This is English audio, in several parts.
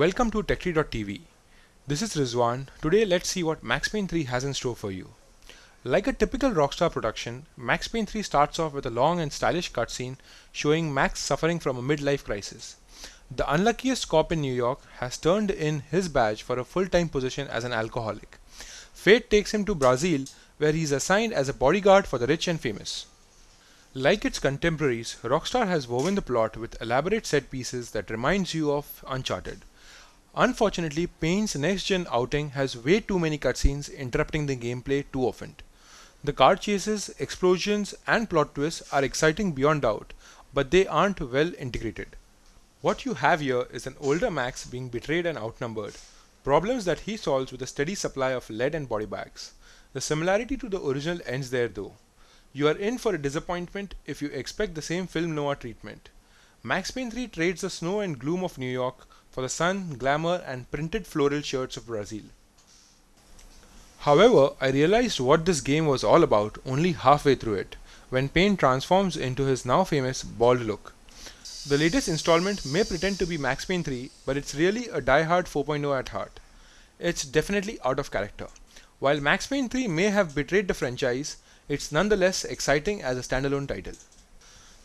Welcome to TechTree.tv. This is Rizwan. Today let's see what Max Payne 3 has in store for you. Like a typical Rockstar production, Max Payne 3 starts off with a long and stylish cutscene showing Max suffering from a midlife crisis. The unluckiest cop in New York has turned in his badge for a full-time position as an alcoholic. Fate takes him to Brazil where he is assigned as a bodyguard for the rich and famous. Like its contemporaries, Rockstar has woven the plot with elaborate set pieces that reminds you of Uncharted. Unfortunately, Payne's next-gen outing has way too many cutscenes interrupting the gameplay too often. The car chases, explosions and plot twists are exciting beyond doubt, but they aren't well integrated. What you have here is an older Max being betrayed and outnumbered, problems that he solves with a steady supply of lead and body bags. The similarity to the original ends there though. You are in for a disappointment if you expect the same film noir treatment. Max Payne 3 trades the snow and gloom of New York for the sun, glamour and printed floral shirts of Brazil. However, I realized what this game was all about only halfway through it, when Payne transforms into his now famous bald look. The latest installment may pretend to be Max Payne 3, but it's really a die-hard 4.0 at heart. It's definitely out of character. While Max Payne 3 may have betrayed the franchise, it's nonetheless exciting as a standalone title.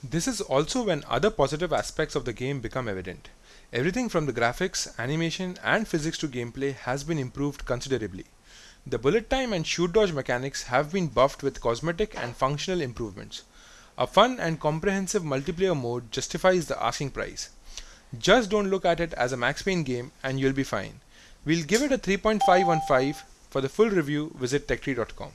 This is also when other positive aspects of the game become evident. Everything from the graphics, animation and physics to gameplay has been improved considerably. The bullet time and shoot dodge mechanics have been buffed with cosmetic and functional improvements. A fun and comprehensive multiplayer mode justifies the asking price. Just don't look at it as a Max Payne game and you'll be fine. We'll give it a 3.5 on 5. For the full review, visit techtree.com.